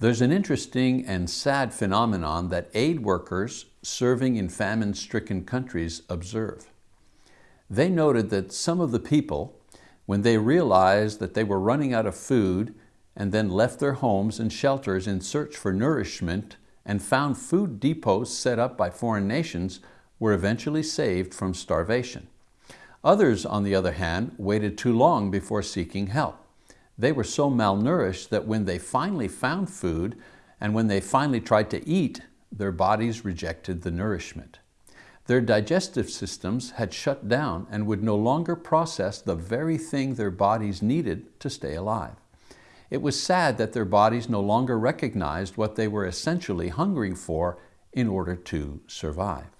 There's an interesting and sad phenomenon that aid workers serving in famine-stricken countries observe. They noted that some of the people, when they realized that they were running out of food and then left their homes and shelters in search for nourishment and found food depots set up by foreign nations, were eventually saved from starvation. Others, on the other hand, waited too long before seeking help. They were so malnourished that when they finally found food and when they finally tried to eat, their bodies rejected the nourishment. Their digestive systems had shut down and would no longer process the very thing their bodies needed to stay alive. It was sad that their bodies no longer recognized what they were essentially hungering for in order to survive.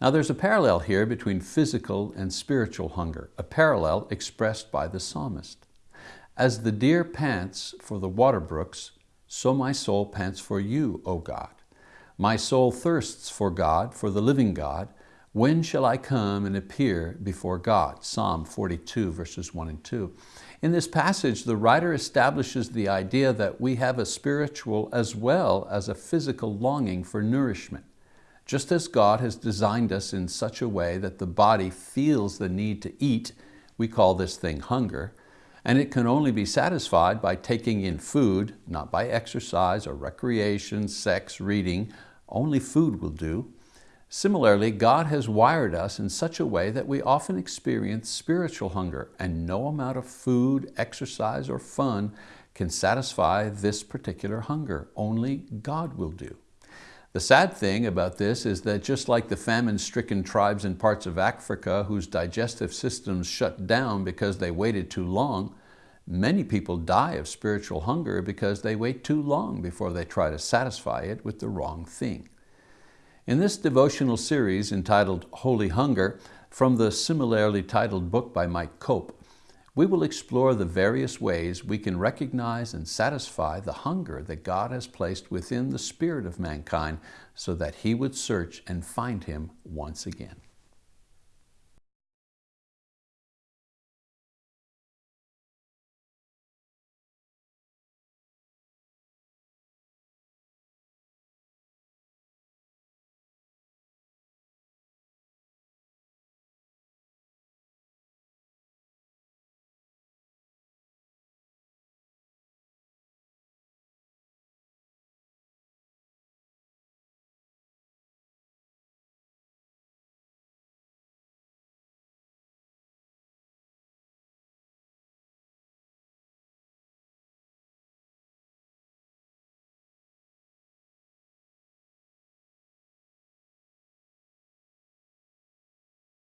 Now there's a parallel here between physical and spiritual hunger, a parallel expressed by the psalmist. As the deer pants for the water brooks, so my soul pants for you, O God. My soul thirsts for God, for the living God. When shall I come and appear before God? Psalm 42, verses 1 and 2. In this passage, the writer establishes the idea that we have a spiritual as well as a physical longing for nourishment. Just as God has designed us in such a way that the body feels the need to eat, we call this thing hunger, and it can only be satisfied by taking in food, not by exercise or recreation, sex, reading. Only food will do. Similarly, God has wired us in such a way that we often experience spiritual hunger, and no amount of food, exercise, or fun can satisfy this particular hunger. Only God will do. The sad thing about this is that just like the famine-stricken tribes in parts of Africa whose digestive systems shut down because they waited too long, many people die of spiritual hunger because they wait too long before they try to satisfy it with the wrong thing. In this devotional series entitled Holy Hunger, from the similarly titled book by Mike Cope, we will explore the various ways we can recognize and satisfy the hunger that God has placed within the spirit of mankind so that he would search and find him once again.